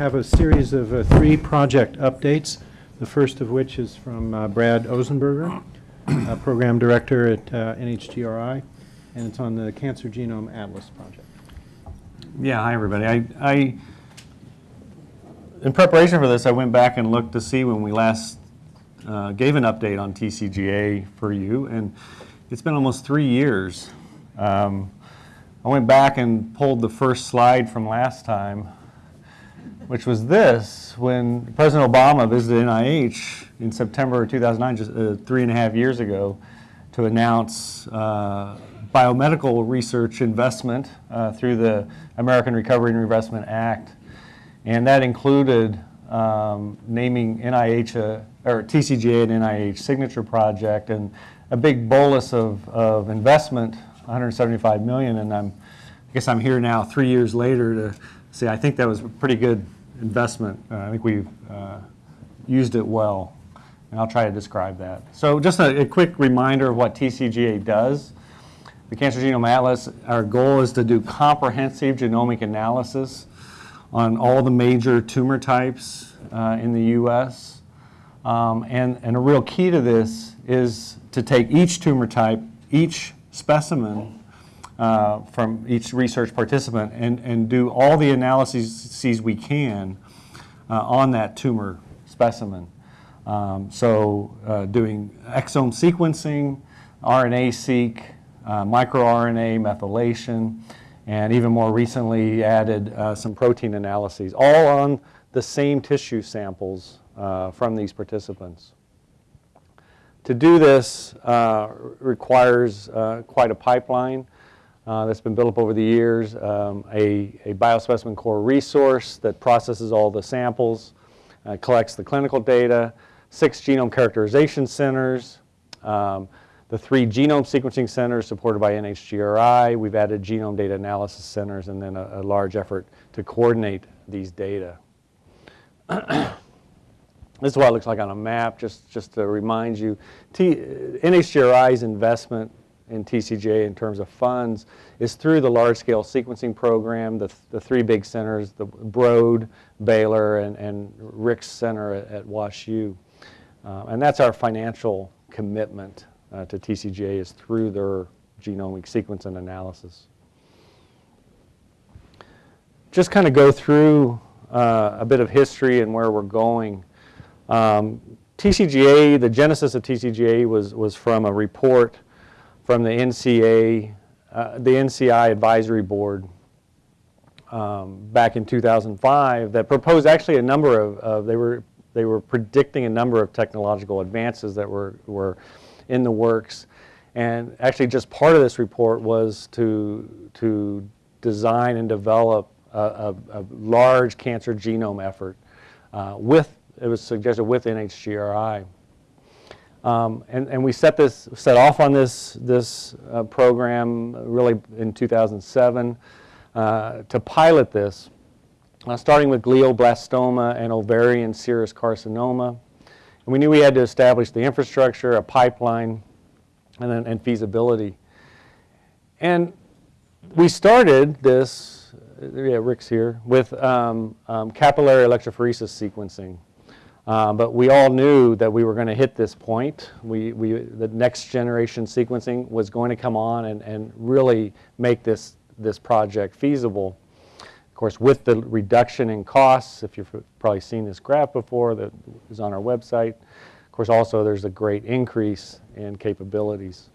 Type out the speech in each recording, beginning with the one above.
have a series of uh, three project updates, the first of which is from uh, Brad Ozenberger, uh, Program Director at uh, NHGRI, and it's on the Cancer Genome Atlas project. Yeah, hi, everybody. I, I, in preparation for this, I went back and looked to see when we last uh, gave an update on TCGA for you, and it's been almost three years. Um, I went back and pulled the first slide from last time, which was this, when President Obama visited NIH in September of 2009, just uh, three and a half years ago, to announce uh, biomedical research investment uh, through the American Recovery and Reinvestment Act. And that included um, naming NIH, a, or TCGA an NIH signature project and a big bolus of, of investment 175 million, and I'm, I guess I'm here now, three years later, to say I think that was a pretty good investment. Uh, I think we've uh, used it well, and I'll try to describe that. So just a, a quick reminder of what TCGA does. The Cancer Genome Atlas, our goal is to do comprehensive genomic analysis on all the major tumor types uh, in the U.S. Um, and, and a real key to this is to take each tumor type, each specimen uh, from each research participant and, and do all the analyses we can uh, on that tumor specimen. Um, so uh, doing exome sequencing, RNA-seq, uh, microRNA methylation, and even more recently added uh, some protein analyses, all on the same tissue samples uh, from these participants. To do this requires quite a pipeline uh, that's been built up over the years, um, a, a biospecimen core resource that processes all the samples, uh, collects the clinical data, six genome characterization centers, um, the three genome sequencing centers supported by NHGRI. We've added genome data analysis centers and then a, a large effort to coordinate these data. This is what it looks like on a map, just, just to remind you. T, NHGRI's investment in TCGA in terms of funds is through the large-scale sequencing program, the, the three big centers, the Broad, Baylor, and, and Ricks Center at, at WashU. Uh, and that's our financial commitment uh, to TCGA is through their genomic sequence and analysis. Just kind of go through uh, a bit of history and where we're going. Um, TCGA, the genesis of TCGA was, was from a report from the NCA, uh, the NCI Advisory Board um, back in 2005 that proposed actually a number of, of, they, were, they were predicting a number of technological advances that were, were in the works. And actually just part of this report was to, to design and develop a, a, a large cancer genome effort uh, with it was suggested with NHGRI. Um, and, and we set this, set off on this, this uh, program really in 2007 uh, to pilot this, uh, starting with glioblastoma and ovarian serous carcinoma. And we knew we had to establish the infrastructure, a pipeline, and, then, and feasibility. And we started this, yeah, Rick's here, with um, um, capillary electrophoresis sequencing. Uh, but we all knew that we were going to hit this point. We, we, the next generation sequencing was going to come on and, and really make this, this project feasible. Of course, with the reduction in costs, if you've probably seen this graph before that is on our website, of course also there's a great increase in capabilities.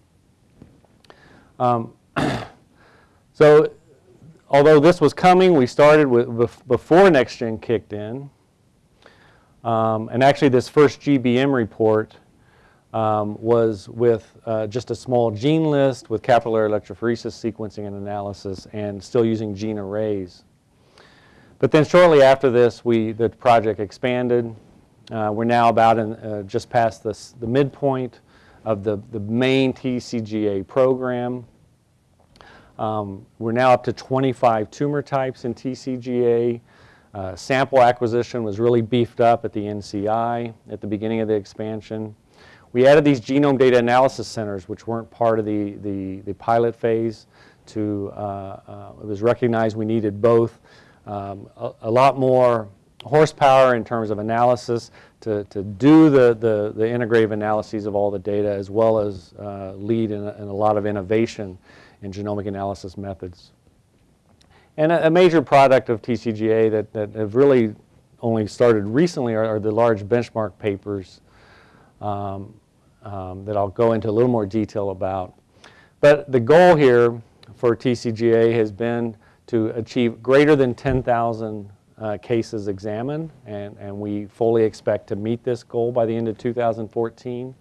Um, so although this was coming, we started with, before NextGen kicked in, um, and actually this first GBM report um, was with uh, just a small gene list with capillary electrophoresis sequencing and analysis and still using gene arrays. But then shortly after this, we, the project expanded. Uh, we're now about in, uh, just past this, the midpoint of the, the main TCGA program. Um, we're now up to 25 tumor types in TCGA. Uh, sample acquisition was really beefed up at the NCI at the beginning of the expansion. We added these genome data analysis centers, which weren't part of the, the, the pilot phase. To, uh, uh, it was recognized we needed both um, a, a, lot more horsepower in terms of analysis to, to do the, the, the integrative analyses of all the data as well as uh, lead in a, in a lot of innovation in genomic analysis methods. And a, a major product of TCGA that, that have really only started recently are, are the large benchmark papers um, um, that I'll go into a little more detail about. But the goal here for TCGA has been to achieve greater than 10,000 uh, cases examined, and, and we fully expect to meet this goal by the end of 2014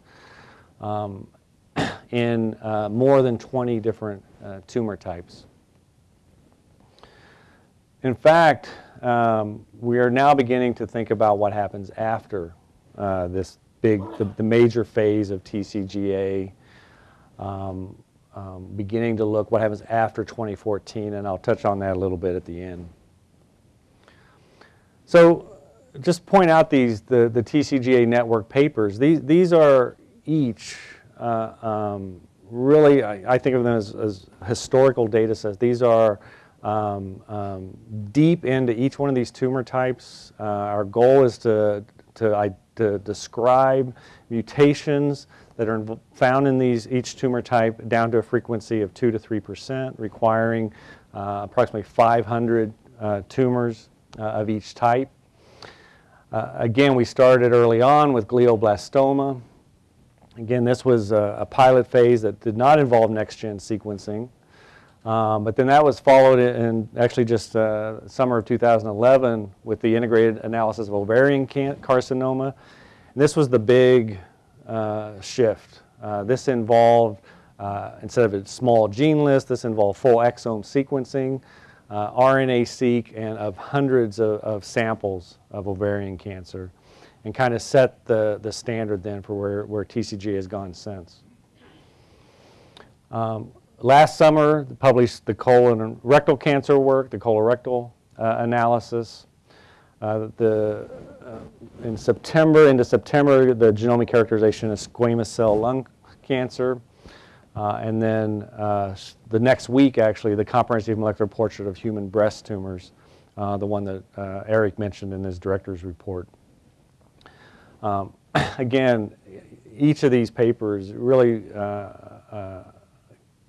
um, in uh, more than 20 different uh, tumor types. In fact, um, we are now beginning to think about what happens after uh, this big, the, the, major phase of TCGA, um, um, beginning to look what happens after 2014, and I'll touch on that a little bit at the end. So just point out these, the, the TCGA network papers. These, these are each uh, um, really, I, I, think of them as, as, historical data sets. These are um, um, deep into each one of these tumor types. Uh, our goal is to, to, to describe mutations that are found in these each tumor type down to a frequency of 2 to 3 percent, requiring uh, approximately 500 uh, tumors uh, of each type. Uh, again, we started early on with glioblastoma. Again, this was a, a pilot phase that did not involve next-gen sequencing. Um, but then that was followed in actually just uh, summer of 2011 with the integrated analysis of ovarian carcinoma. And this was the big uh, shift. Uh, this involved, uh, instead of a small gene list, this involved full exome sequencing, uh, RNA-seq, and of hundreds of, of samples of ovarian cancer and kind of set the, the standard then for where, where TCG has gone since. Um, last summer, published the colon rectal cancer work, the colorectal uh, analysis. Uh, the, uh, in September, into September, the genomic characterization of squamous cell lung cancer. Uh, and then uh, the next week, actually, the comprehensive molecular portrait of human breast tumors, uh, the one that Eric mentioned in his director's report. Um, again, each of these papers really uh, uh,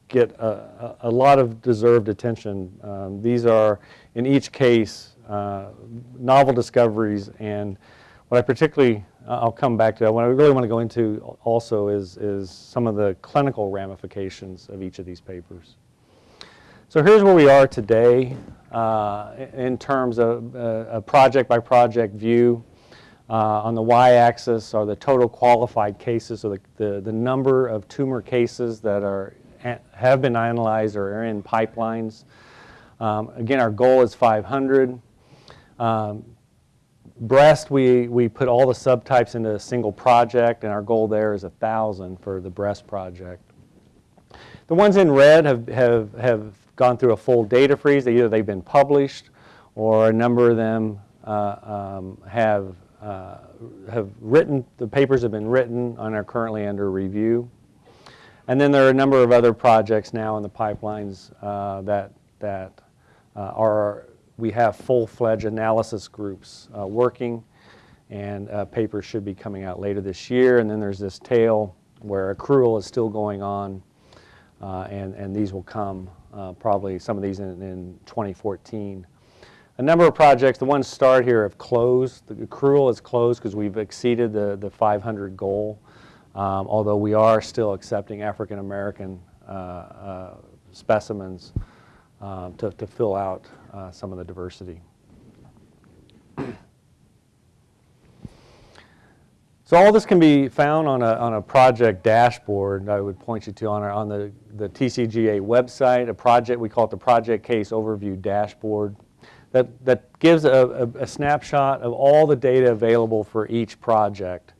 get a, a, lot of deserved attention. Um, these are, in each case, uh, novel discoveries and what I particularly, I'll come back to, what I really want to go into also is, is some of the clinical ramifications of each of these papers. So here's where we are today uh, in terms of uh, a project by project view. Uh, on the y-axis are the total qualified cases, so the, the, the, number of tumor cases that are, have been analyzed or are in pipelines. Um, again, our goal is 500. Um, breast, we, we put all the subtypes into a single project, and our goal there is 1,000 for the breast project. The ones in red have, have, have gone through a full data freeze. Either they've been published or a number of them uh, um, have uh, have written, the papers have been written and are currently under review. And then there are a number of other projects now in the pipelines uh, that, that uh, are, we have full-fledged analysis groups uh, working and uh, papers should be coming out later this year. And then there's this tail where accrual is still going on and, and these will come probably some of these in, in 2014. A number of projects, the ones starred here have closed. The accrual is closed because we've exceeded the, the 500 goal, um, although we are still accepting African American uh, uh, specimens uh, to, to fill out uh, some of the diversity. So all this can be found on a, on a project dashboard I would point you to on, our, on the, the TCGA website, a project, we call it the Project Case Overview Dashboard that, that gives a, a, a, snapshot of all the data available for each project.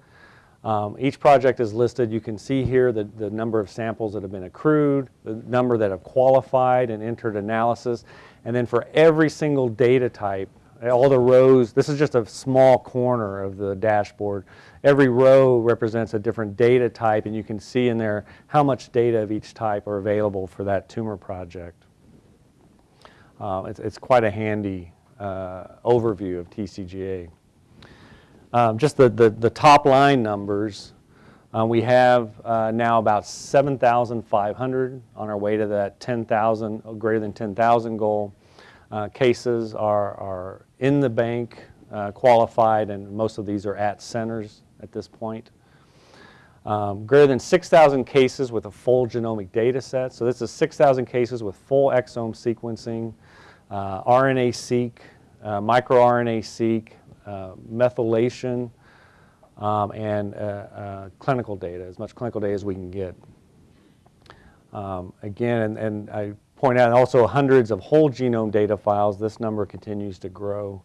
Um, each project is listed. You can see here the, the number of samples that have been accrued, the number that have qualified and entered analysis, and then for every single data type, all the rows, this is just a small corner of the dashboard. Every row represents a different data type, and you can see in there how much data of each type are available for that tumor project. Uh, it's, it's, quite a handy uh, overview of TCGA. Um, Just the, the, the top line numbers, uh, we have uh, now about 7,500 on our way to that 10,000, uh, greater than 10,000 goal. Uh, Cases are, are in the bank, uh, qualified, and most of these are at centers at this point. Um, Greater than 6,000 cases with a full genomic data set. So this is 6,000 cases with full exome sequencing, uh, RNA-seq, microRNA-seq, methylation, um, and uh, uh, clinical data, as much clinical data as we can get. Um, Again, and- and I point out also hundreds of whole genome data files. This number continues to grow.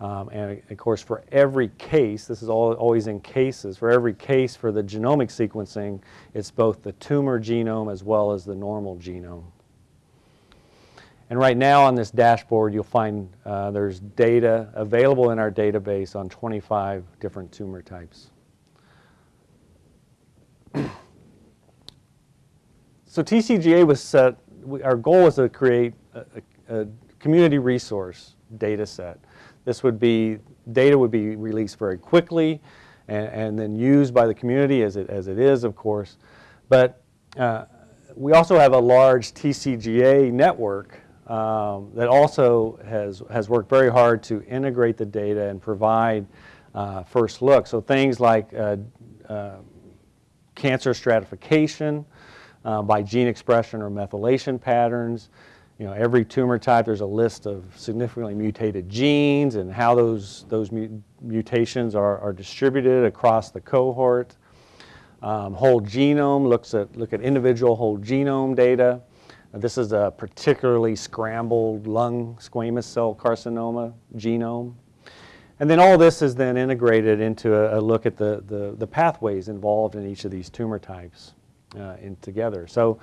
Um, And of course, for every case, this is all, always in cases, for every case for the genomic sequencing, it's both the tumor genome as well as the normal genome. And right now on this dashboard, you'll find uh, there's data available in our database on 25 different tumor types. So TCGA was set, we- our goal was to create a, a, a community resource data set. This would be, data would be released very quickly and, and then used by the community as it, as it is, of course. But uh, we also have a large TCGA network um, that also has, has worked very hard to integrate the data and provide uh, first look. So things like uh, uh, cancer stratification uh, by gene expression or methylation patterns. You know, every tumor type, there's a list of significantly mutated genes and how those, those mutations are, are distributed across the cohort. Um, whole genome looks at, look at individual whole genome data. This is a particularly scrambled lung squamous cell carcinoma genome. And then all this is then integrated into a, a look at the, the, the pathways involved in each of these tumor types uh, in together. So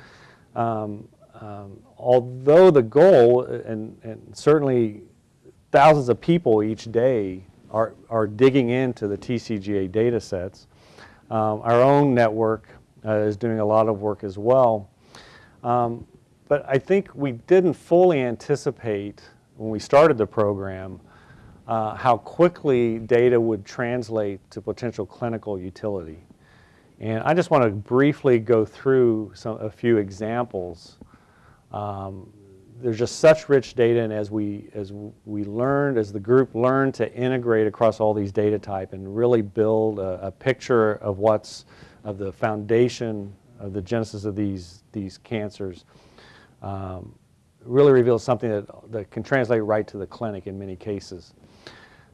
um, um, although the goal, and, and certainly thousands of people each day are, are digging into the TCGA data sets, um, our own network uh, is doing a lot of work as well. Um, but I think we didn't fully anticipate when we started the program uh, how quickly data would translate to potential clinical utility. And I just want to briefly go through some, a few examples. Um, there's just such rich data, and as we, as we learned, as the group learned to integrate across all these data type and really build a, a picture of what's, of the foundation of the genesis of these, these cancers, um, really reveals something that, that can translate right to the clinic in many cases.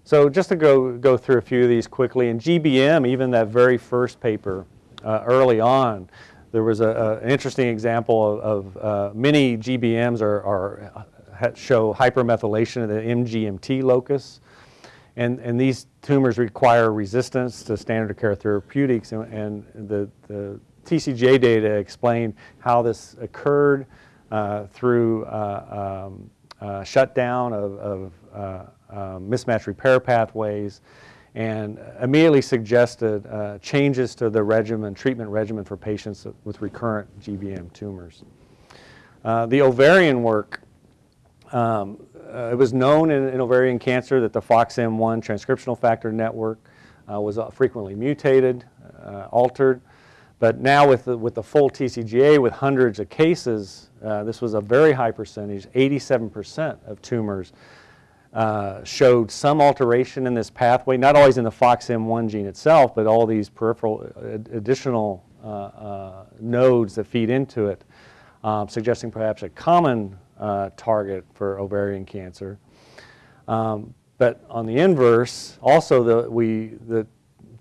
So just to go, go through a few of these quickly, in GBM, even that very first paper uh, early on, there was a, a- an interesting example of, of uh, many GBMs are, are, show hypermethylation of the MGMT locus. And, and these tumors require resistance to standard of care therapeutics. And, and the, the TCGA data explain how this occurred uh, through uh, um, uh, shutdown of, of uh, uh, mismatch repair pathways and immediately suggested uh, changes to the regimen, treatment regimen for patients with recurrent GBM tumors. Uh, the ovarian work, um, uh, it was known in, in ovarian cancer that the FOXM1 transcriptional factor network uh, was uh, frequently mutated, uh, altered. But now with the, with the full TCGA with hundreds of cases, uh, this was a very high percentage, 87% of tumors uh, showed some alteration in this pathway, not always in the FOXM1 gene itself, but all these peripheral uh, additional uh, uh, nodes that feed into it, um, suggesting perhaps a common uh, target for ovarian cancer. Um, but on the inverse, also the, we, the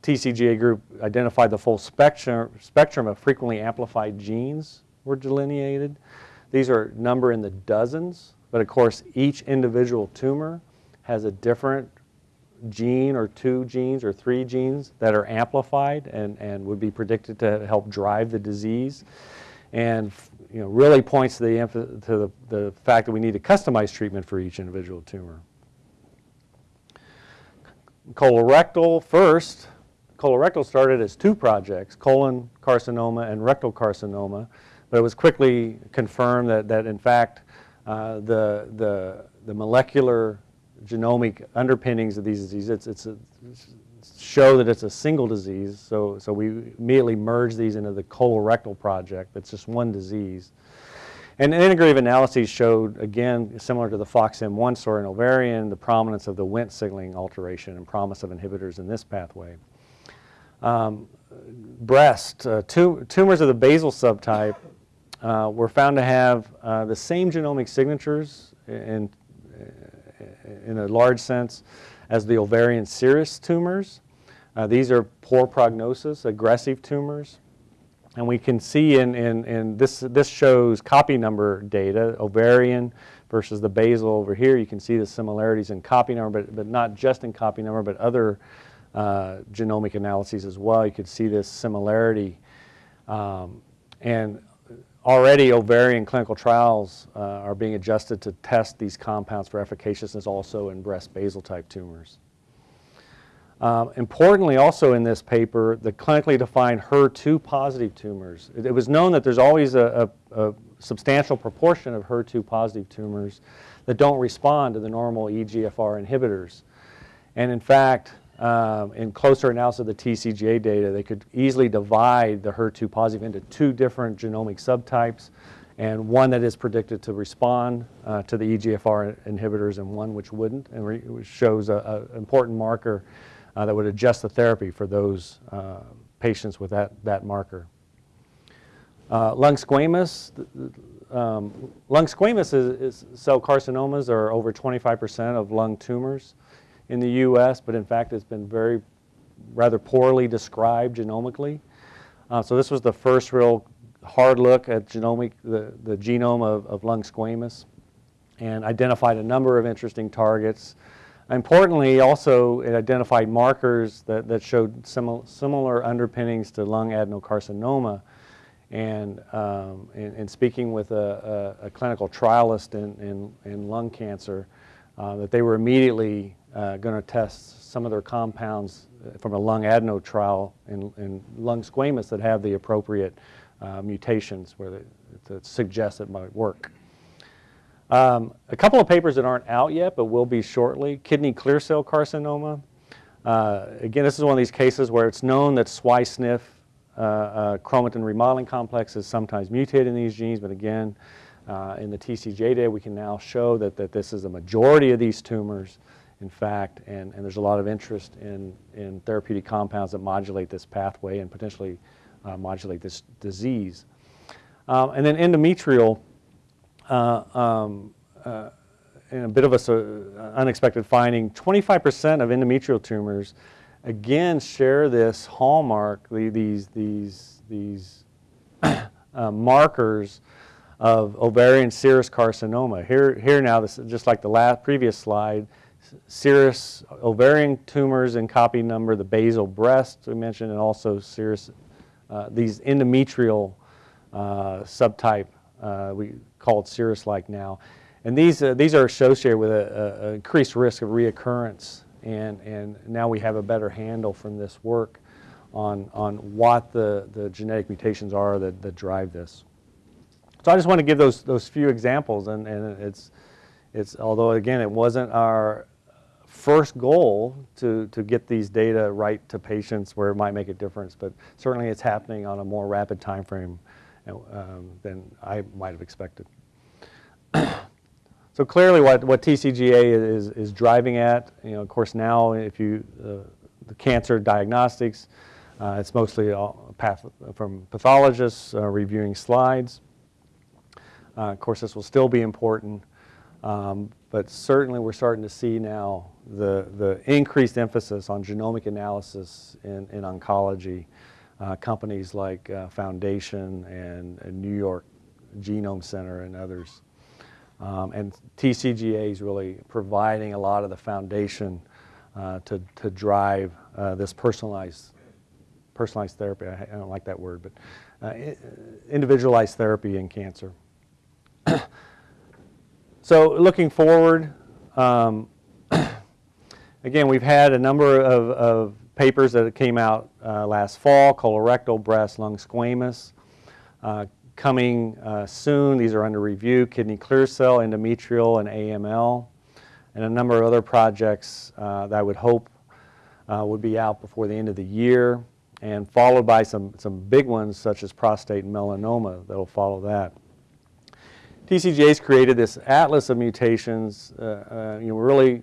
TCGA group identified the full spectrum, spectrum of frequently amplified genes were delineated. These are number in the dozens, but of course each individual tumor has a different gene or two genes or three genes that are amplified and, and would be predicted to help drive the disease. And you know, really points to, the, to the, the fact that we need a customized treatment for each individual tumor. Colorectal first, colorectal started as two projects, colon carcinoma and rectal carcinoma, but it was quickly confirmed that, that in fact, uh, the, the, the molecular genomic underpinnings of these diseases. It's, it's a, show that it's a single disease, so, so we immediately merge these into the colorectal project. That's just one disease. And integrative analyses showed, again, similar to the FOXM1 story in ovarian, the prominence of the Wnt signaling alteration and promise of inhibitors in this pathway. Um, breast, uh, tu tumors of the basal subtype uh, were found to have uh, the same genomic signatures in, in a large sense as the ovarian serous tumors. Uh, these are poor prognosis, aggressive tumors. And we can see in, in, in this, this shows copy number data, ovarian versus the basal over here. You can see the similarities in copy number, but, but not just in copy number, but other uh, genomic analyses as well. You could see this similarity. Um, and already ovarian clinical trials uh, are being adjusted to test these compounds for efficaciousness also in breast basal type tumors. Um, importantly also in this paper, the clinically defined HER2 positive tumors. It, it was known that there's always a, a, a, substantial proportion of HER2 positive tumors that don't respond to the normal EGFR inhibitors. And in fact, um, in closer analysis of the TCGA data, they could easily divide the HER2 positive into two different genomic subtypes and one that is predicted to respond uh, to the EGFR inhibitors and one which wouldn't, and which shows an important marker uh, that would adjust the therapy for those uh, patients with that, that marker. Uh, lung squamous, um, lung squamous is, is cell carcinomas are over 25% of lung tumors in the U.S., but in fact it's been very rather poorly described genomically. Uh, so this was the first real hard look at genomic, the, the genome of, of lung squamous and identified a number of interesting targets Importantly, also it identified markers that, that showed simil similar underpinnings to lung adenocarcinoma. And um, in, in, speaking with a, a, a clinical trialist in, in, in lung cancer, uh, that they were immediately uh, going to test some of their compounds from a lung adeno trial in, in lung squamous that have the appropriate uh, mutations where they, that suggest it might work. Um, a couple of papers that aren't out yet, but will be shortly. Kidney clear cell carcinoma. Uh, again, this is one of these cases where it's known that SWI/SNF uh, uh, chromatin remodeling complex is sometimes mutated in these genes, but again, uh, in the TCGA data, we can now show that, that this is a majority of these tumors, in fact, and, and there's a lot of interest in, in therapeutic compounds that modulate this pathway and potentially uh, modulate this disease. Um, and then endometrial, uh, um, uh, in a bit of an uh, unexpected finding, 25% of endometrial tumors again share this hallmark, the, these, these, these uh, markers of ovarian serous carcinoma. Here, here now, this is just like the last previous slide, serous ovarian tumors in copy number, the basal breast we mentioned, and also serous, uh, these endometrial uh, subtype uh, we call it serous-like now. And these, uh, these are associated with an increased risk of reoccurrence. And, and now we have a better handle from this work on, on what the, the genetic mutations are that, that drive this. So I just want to give those, those few examples. And, and it's, it's, although again, it wasn't our first goal to, to get these data right to patients where it might make a difference, but certainly it's happening on a more rapid time frame um, than I might have expected. so clearly what, what TCGA is, is driving at, you know, of course now if you, uh, the cancer diagnostics, uh, it's mostly path from pathologists uh, reviewing slides. Uh, of course this will still be important, um, but certainly we're starting to see now the, the increased emphasis on genomic analysis in, in oncology uh, companies like uh, Foundation and, and, New York Genome Center and others. Um, and TCGA is really providing a lot of the foundation uh, to, to drive uh, this personalized, personalized therapy. I, I, don't like that word, but uh, individualized therapy in cancer. so looking forward, um, again, we've had a number of, of papers that came out uh, last fall, colorectal, breast, lung squamous. Uh, coming uh, soon, these are under review, kidney clear cell, endometrial, and AML. and a number of other projects uh, that I would hope uh, would be out before the end of the year, and followed by some, some big ones such as prostate and melanoma that will follow that. TCGA's created this atlas of mutations, uh, you know, really,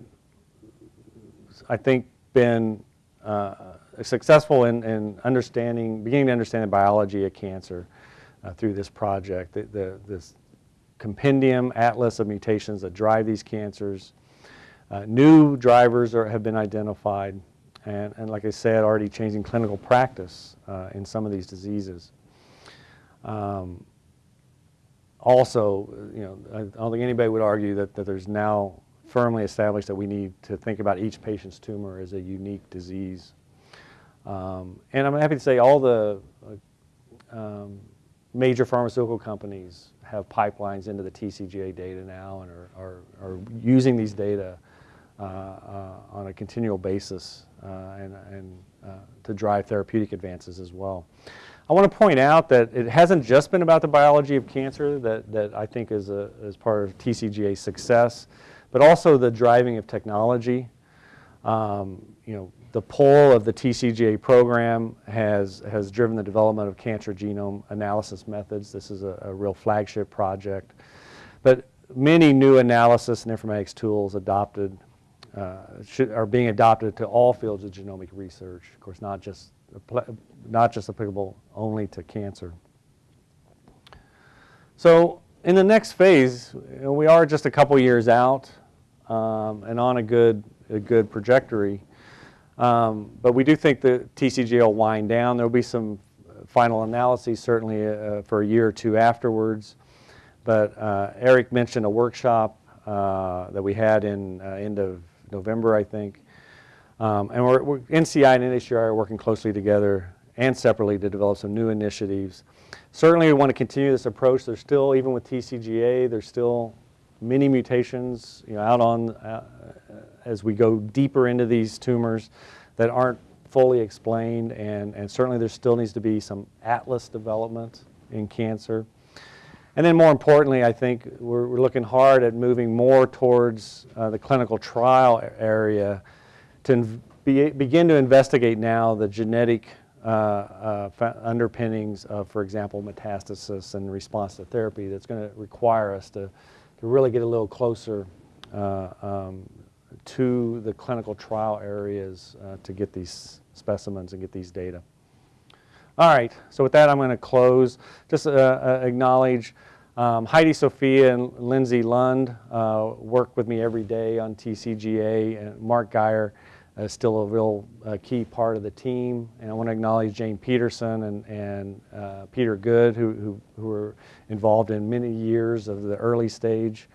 I think, been uh, successful in, in understanding, beginning to understand the biology of cancer uh, through this project. The, the, this compendium atlas of mutations that drive these cancers. Uh, new drivers are, have been identified, and, and like I said, already changing clinical practice uh, in some of these diseases. Um, also, you know, I don't think anybody would argue that, that there's now firmly established that we need to think about each patient's tumor as a unique disease. Um, and I'm happy to say all the uh, um, major pharmaceutical companies have pipelines into the TCGA data now and are, are, are using these data uh, uh, on a continual basis uh, and, and uh, to drive therapeutic advances as well. I want to point out that it hasn't just been about the biology of cancer that, that I think is, a, is part of TCGA's success, but also the driving of technology. Um, you know, the pull of the TCGA program has, has driven the development of cancer genome analysis methods. This is a, a real flagship project. But many new analysis and informatics tools adopted uh, should, are being adopted to all fields of genomic research. Of course, not just, not just applicable only to cancer. So in the next phase, we are just a couple years out um, and on a good, a good trajectory. Um, but we do think the TCGA will wind down. There will be some final analyses certainly uh, for a year or two afterwards. But uh, Eric mentioned a workshop uh, that we had in uh, end of November, I think. Um, and we're, we're, NCI and NHGRI are working closely together and separately to develop some new initiatives. Certainly we want to continue this approach. There's still, even with TCGA, there's still many mutations you know, out on, uh, as we go deeper into these tumors that aren't fully explained and, and certainly there still needs to be some atlas development in cancer. And then more importantly, I think we're, we're looking hard at moving more towards uh, the clinical trial area to be, begin to investigate now the genetic uh, uh, underpinnings of, for example, metastasis and response to therapy that's going to require us to, to really get a little closer uh, um, to the clinical trial areas uh, to get these specimens and get these data. All right, so with that I'm going to close. Just uh, uh, acknowledge um, Heidi Sofia and Lindsay Lund uh, work with me every day on TCGA and Mark Guyer is still a real uh, key part of the team. And I want to acknowledge Jane Peterson and, and uh, Peter Good who, who, who were involved in many years of the early stage.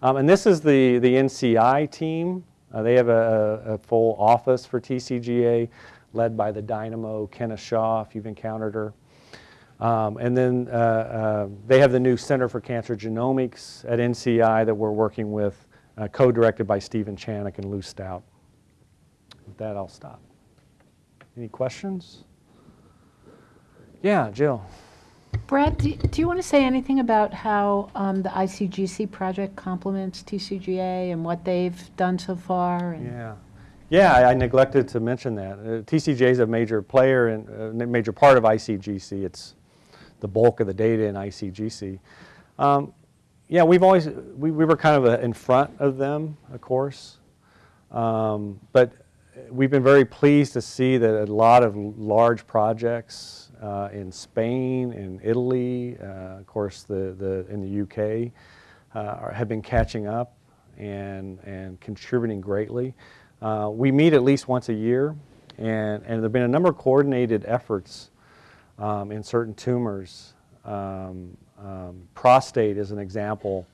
Um, and this is the, the NCI team. Uh, they have a, a, full office for TCGA led by the dynamo Kenna Shaw, if you've encountered her. Um, and then uh, uh, they have the new Center for Cancer Genomics at NCI that we're working with, uh, co-directed by Stephen Chanock and Lou Staudt. With that, I'll stop. Any questions? Yeah, Jill. Brad, do, do you want to say anything about how um, the ICGC project complements TCGA and what they've done so far? and- Yeah. Yeah, I I neglected to mention that. Uh, TCGA is a major player and a major part of ICGC. It's the bulk of the data in ICGC. Um, yeah, we've always, we, we were kind of uh, in front of them, of course. Um, but we've been very pleased to see that a lot of large projects uh, in Spain, in Italy, uh, of course, the, the, in the UK, uh, have been catching up and, and contributing greatly. Uh, we meet at least once a year, and, and there have been a number of coordinated efforts um, in certain tumors. Um, um, prostate is an example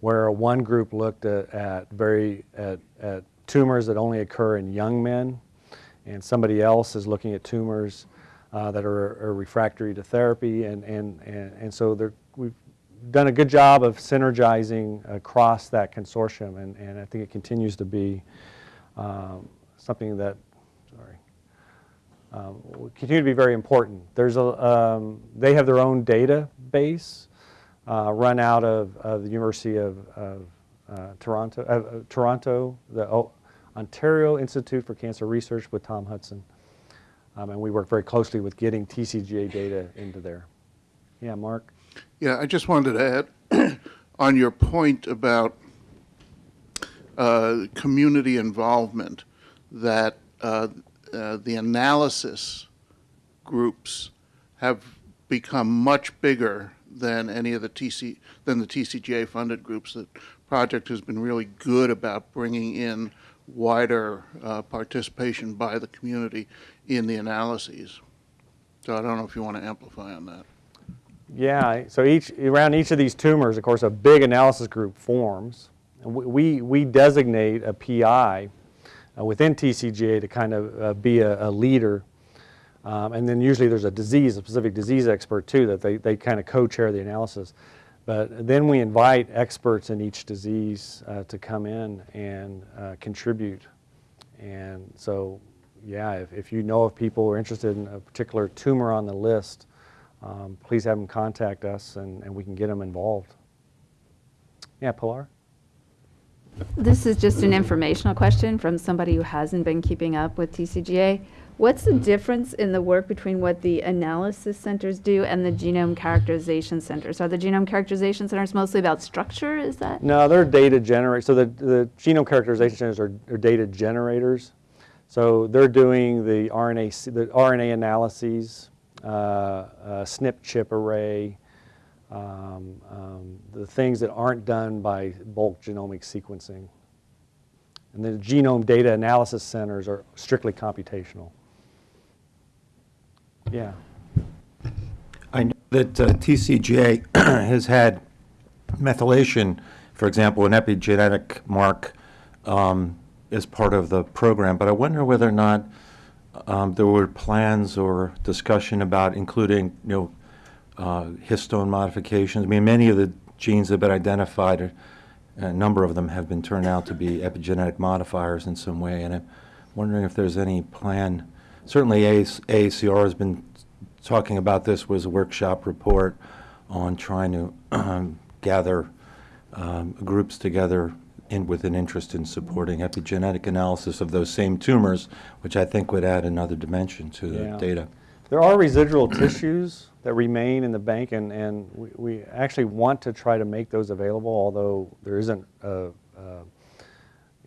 where one group looked at, at very at, at tumors that only occur in young men, and somebody else is looking at tumors uh, that are, are, refractory to therapy, and, and, and, and so we've done a good job of synergizing across that consortium, and, and I think it continues to be um, something that, sorry, um, will continue to be very important. There's a, um, they have their own database uh, run out of, of the University of, of uh, Toronto, uh, Toronto, the O- Ontario Institute for Cancer Research with Tom Hudson. Um, and we work very closely with getting TCGA data into there. Yeah, Mark? Yeah, I just wanted to add on your point about uh, community involvement, that uh, uh, the analysis groups have become much bigger than any of the TC, than the TCGA funded groups. The project has been really good about bringing in wider uh, participation by the community in the analyses. So I don't know if you want to amplify on that. Yeah, so each, around each of these tumors, of course, a big analysis group forms. We, we designate a PI uh, within TCGA to kind of uh, be a, a leader. Um, And then usually there's a disease, a specific disease expert too, that they, they kind of co-chair the analysis. But then we invite experts in each disease uh, to come in and uh, contribute. And so, yeah, if, if you know of people who are interested in a particular tumor on the list, um, please have them contact us and, and we can get them involved. Yeah, Pilar? This is just an informational question from somebody who hasn't been keeping up with TCGA. What's the difference in the work between what the analysis centers do and the genome characterization centers? Are the genome characterization centers mostly about structure, is that? No, they're data generators. So the, the genome characterization centers are, are data generators. So they're doing the RNA, the RNA analyses, uh, uh, SNP chip array, um, um, the things that aren't done by bulk genomic sequencing. And the genome data analysis centers are strictly computational. Yeah. I know that uh, TCGA has had methylation, for example, an epigenetic mark um, as part of the program, but I wonder whether or not um, there were plans or discussion about including, you know, uh, histone modifications. I mean, many of the genes that have been identified, a number of them have been turned out to be epigenetic modifiers in some way, and I'm wondering if there's any plan. Certainly, AAC AACR has been talking about this, was a workshop report on trying to um, gather um, groups together in, with an interest in supporting epigenetic analysis of those same tumors, which I think would add another dimension to the data. There are residual tissues that remain in the bank, and, and we, we actually want to try to make those available, although there isn't a, a,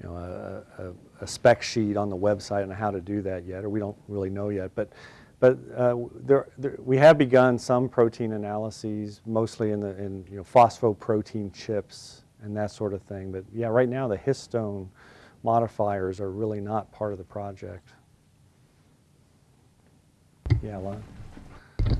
you know, a, a, a spec sheet on the website on how to do that yet, or we don't really know yet. But, but uh, there, there, we have begun some protein analyses, mostly in the in you know, phosphoprotein chips and that sort of thing. But yeah, right now the histone modifiers are really not part of the project. Yeah, Lon?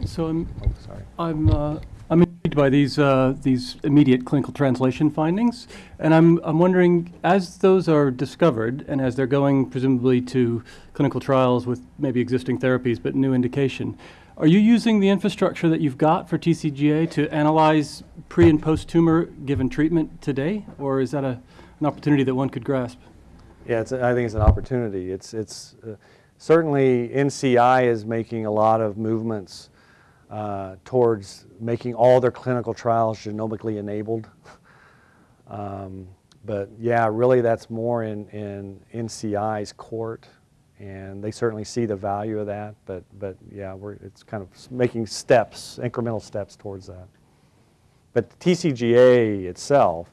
So I'm, Oh, sorry. I'm, uh, I'm intrigued by these, uh, these immediate clinical translation findings, and I'm, I'm wondering, as those are discovered, and as they're going presumably to clinical trials with maybe existing therapies but new indication, are you using the infrastructure that you've got for TCGA to analyze pre and post-tumor given treatment today, or is that a, an opportunity that one could grasp? Yeah, it's, I think it's an opportunity. It's, it's uh, certainly NCI is making a lot of movements uh, towards making all their clinical trials genomically enabled. um, but yeah, really that's more in, in NCI's court, and they certainly see the value of that. But, but yeah, we're, it's kind of making steps, incremental steps towards that. But TCGA itself,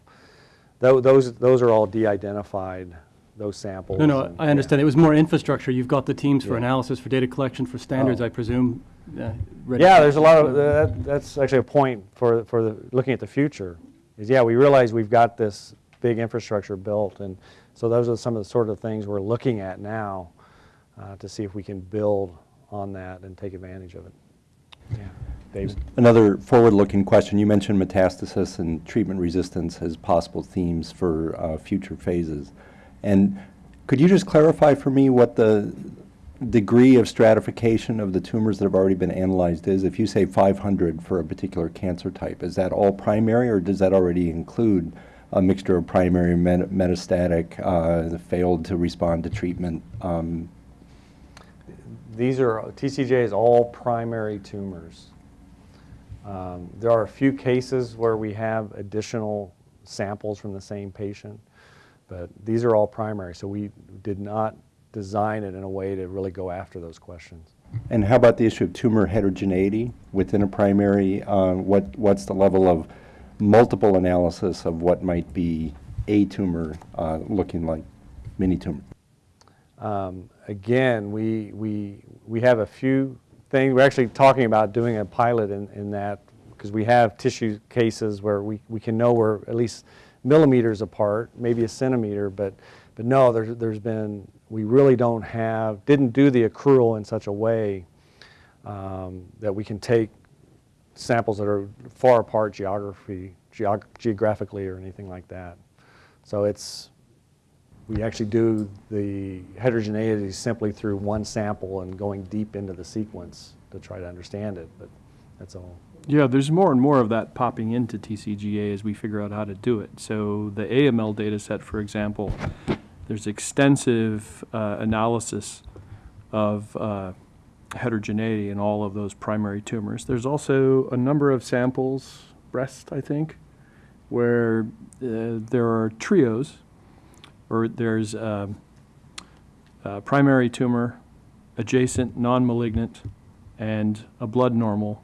tho- those, those are all de-identified, those samples. No, no, and- I understand. It was more infrastructure. You've got the teams for Yeah. analysis, for data collection, for standards, Oh. I presume. uh. Yeah, there's a lot of, that, that's actually a point for, for the, looking at the future, is yeah, we realize we've got this big infrastructure built, and so those are some of the sort of things we're looking at now uh, to see if we can build on that and take advantage of it. Yeah, David? Another forward-looking question. You mentioned metastasis and treatment resistance as possible themes for uh, future phases. And could you just clarify for me what the degree of stratification of the tumors that have already been analyzed is? If you say 500 for a particular cancer type, is that all primary, or does that already include a mixture of primary metastatic, uh, failed to respond to treatment? Um, These are, TCJ is all primary tumors. Um, There are a few cases where we have additional samples from the same patient. But these are all primary, so we did not design it in a way to really go after those questions. And how about the issue of tumor heterogeneity within a primary? Uh, What, what's the level of multiple analysis of what might be a tumor uh, looking like mini tumor? Um, Again, we, we, we have a few things, we're actually talking about doing a pilot in, in that, because we have tissue cases where we, we can know we're at least millimeters apart, maybe a centimeter, but, but no, there's, there's been, we really don't have, didn't do the accrual in such a way um, that we can take samples that are far apart geography, geog- geographically or anything like that. So it's, we actually do the heterogeneity simply through one sample and going deep into the sequence to try to understand it, but that's all. Yeah, there's more and more of that popping into TCGA as we figure out how to do it. So the AML data set, for example, there's extensive uh, analysis of uh, heterogeneity in all of those primary tumors. There's also a number of samples, breast, I think, where uh, there are trios, or there's um, a primary tumor, adjacent, non-malignant, and a blood normal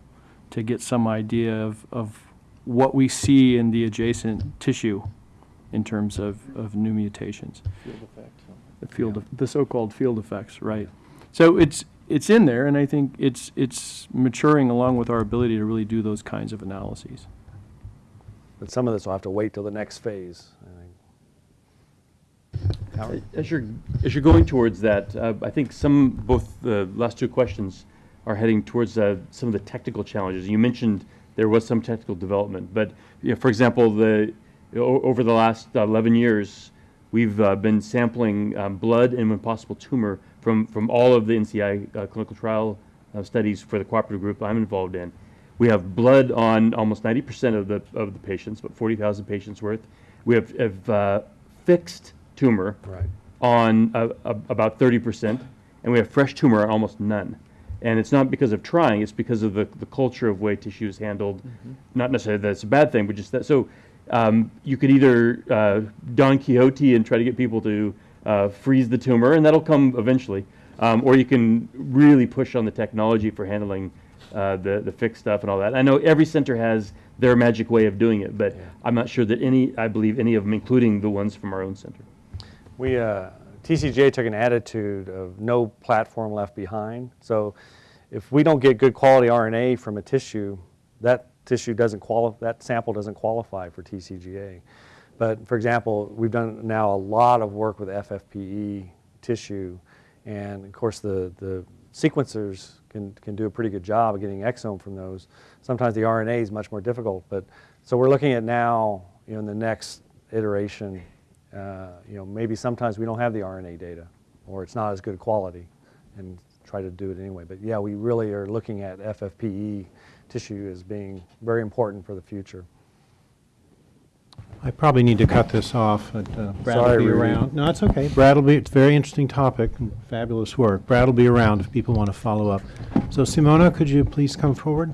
to get some idea of, of what we see in the adjacent tissue in terms of, of new mutations. The field, of- the so-called field effects, right. So it's, it's in there, and I think it's, it's maturing along with our ability to really do those kinds of analyses. But some of this will have to wait till the next phase. Howard? As you're, as you're going towards that, uh, I think some, both the last two questions are heading towards uh, some of the technical challenges. You mentioned there was some technical development, but, you know, for example, the, o- over the last 11 years, we've uh, been sampling um, blood and when possible tumor from, from all of the NCI uh, clinical trial uh, studies for the cooperative group I'm involved in. We have blood on almost 90% of the, of the patients, about 40,000 patients worth. We have, have uh, fixed tumor Right. on uh, uh, about 30%, and we have fresh tumor on almost none. And it's not because of trying, it's because of the, the culture of way tissue is handled. Not necessarily that it's a bad thing, but just that, so um, you could either uh, Don Quixote and try to get people to uh, freeze the tumor, and that'll come eventually. Um, or you can really push on the technology for handling uh, the, the fixed stuff and all that. I know every center has their magic way of doing it, but I'm not sure that any, I believe any of them, including the ones from our own center. We, uh, TCGA took an attitude of no platform left behind. So if we don't get good quality RNA from a tissue, that tissue doesn't qualify, that sample doesn't qualify for TCGA. But for example, we've done now a lot of work with FFPE tissue. And of course, the, the sequencers can, can do a pretty good job of getting exome from those. Sometimes the RNA is much more difficult. But so we're looking at now, you know, in the next iteration, uh, you know, maybe sometimes we don't have the RNA data, or it's not as good quality, and try to do it anyway. But yeah, we really are looking at FFPE tissue as being very important for the future. I probably need to cut this off, but uh, Brad will Sorry, be Rudy. around. No, it's okay. Brad will be, it's a very interesting topic, and fabulous work. Brad will be around if people want to follow up. So Simona, could you please come forward?